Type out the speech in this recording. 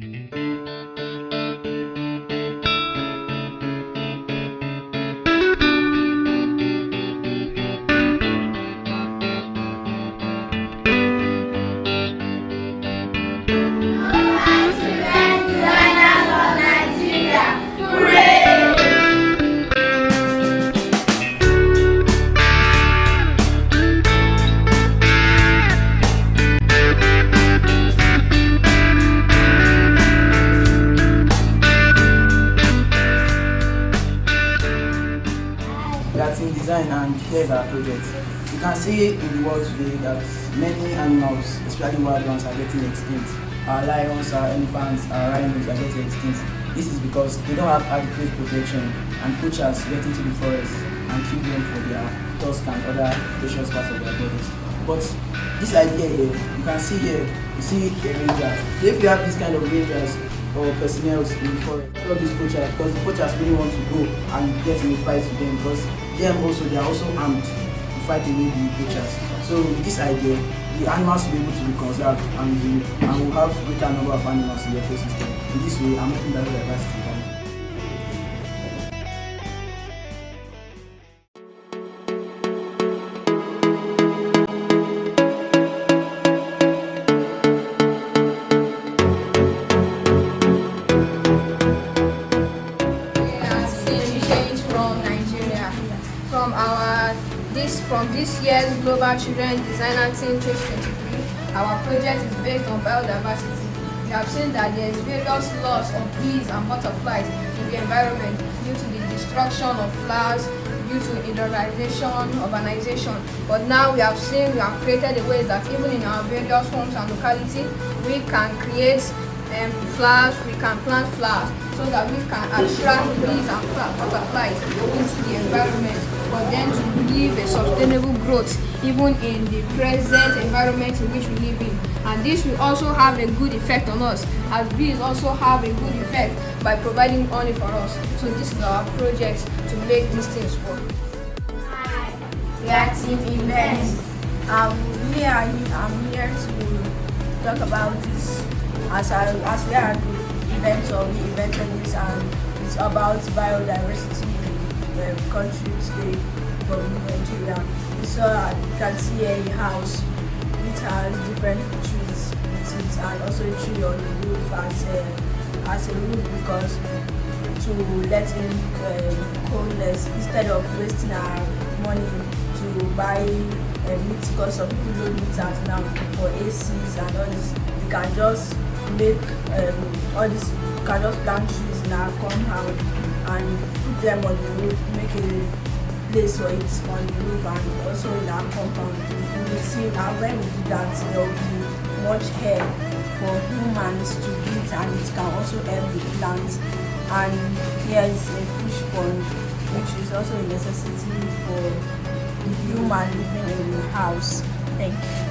Latin design and here's our project. You can see in the world today that many animals, especially wild ones, are getting extinct. Our lions, our elephants, our rhinos are getting extinct. This is because they don't have adequate protection and poachers get into the forest and kill them for their tusk and other precious parts of their bodies. But this idea here, you can see here, you see a ranger. So if you have this kind of rangers or personnel in the forest, all these poachers, because the poachers really want to go and get in a fight with them because them also, they are also armed to fight away the poachers. So with this idea, the animals will be able to be conserved and, the, and we'll have greater number of animals in the ecosystem. In this way, I'm making biodiversity. change from this year's Global Children Designathon 2023, our project is based on biodiversity. We have seen that there is various loss of bees and butterflies in the environment due to the destruction of flowers, due to industrialization, urbanization. But now we have seen, we have created a way that even in our various homes and locality, we can create um, flowers, we can plant flowers so that we can attract bees and butterflies into the environment for them to live a sustainable growth even in the present environment in which we live in. And this will also have a good effect on us as bees also have a good effect by providing honey for us. So this is our project to make these things work. Hi, We are team events. Um, we are I'm here to talk about this as I, as we are the event of the this and it's about biodiversity in the country today from Nigeria. So uh, you can see a house which has different trees and also a tree on the roof as a, as a roof because to let in um, coldness instead of wasting our money to buy uh, meat because some people don't need that now for ACs and all this. You can just make um, all this, you can just plant trees in our compound and put them on the roof, make a place for it on the roof and also in our compound. You will see now when we do that there will be much air for humans to breathe and it can also help the plants and here is a fish pond which is also a necessity for the human living in the house. Thank you.